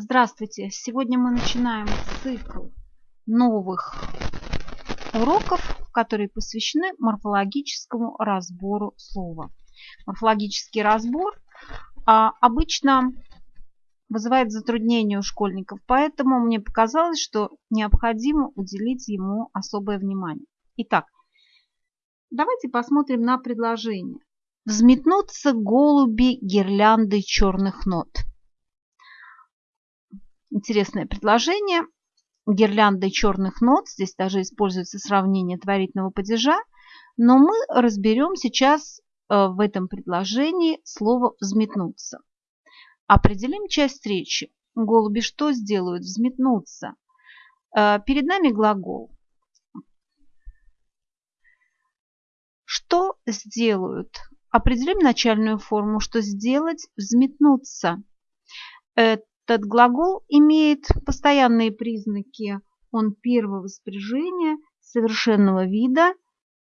Здравствуйте! Сегодня мы начинаем цикл новых уроков, которые посвящены морфологическому разбору слова. Морфологический разбор а, обычно вызывает затруднения у школьников, поэтому мне показалось, что необходимо уделить ему особое внимание. Итак, давайте посмотрим на предложение. Взметнутся голуби гирлянды черных нот – Интересное предложение. Гирляндой черных нот. Здесь даже используется сравнение творительного падежа. Но мы разберем сейчас э, в этом предложении слово «взметнуться». Определим часть речи. Голуби что сделают? Взметнуться. Э, перед нами глагол. Что сделают? Определим начальную форму, что сделать, взметнуться. Этот глагол имеет постоянные признаки. Он первого спряжения, совершенного вида.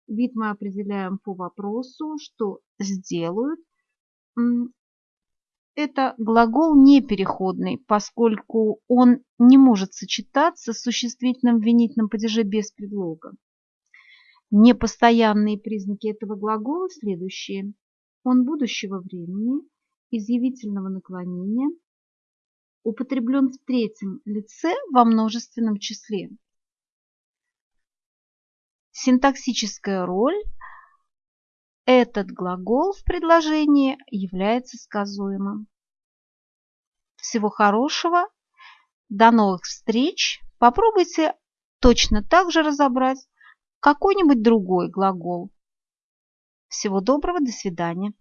Вид мы определяем по вопросу, что сделают. Это глагол непереходный, поскольку он не может сочетаться с существительным в винительном падеже без предлога. Непостоянные признаки этого глагола следующие. Он будущего времени, изъявительного наклонения – употреблен в третьем лице во множественном числе. Синтаксическая роль. Этот глагол в предложении является сказуемым. Всего хорошего. До новых встреч. Попробуйте точно так же разобрать какой-нибудь другой глагол. Всего доброго, до свидания.